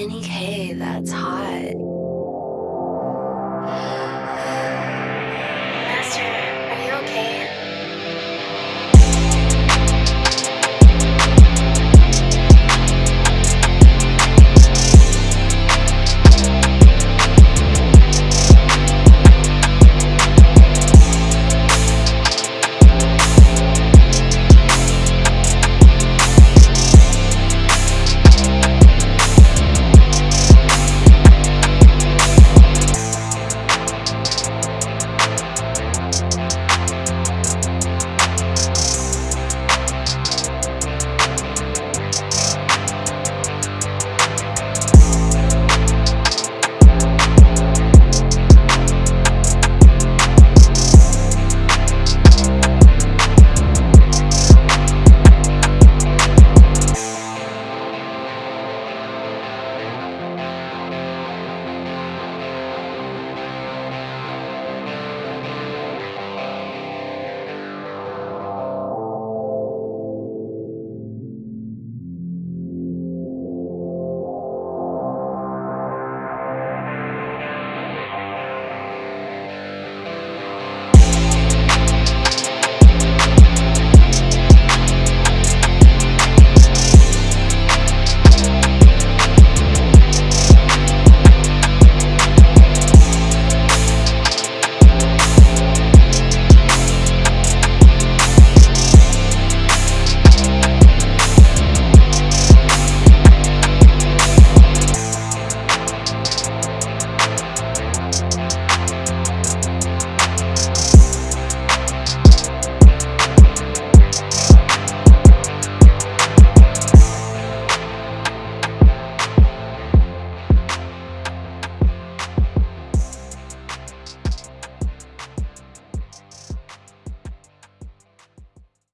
Benny K, that's hot.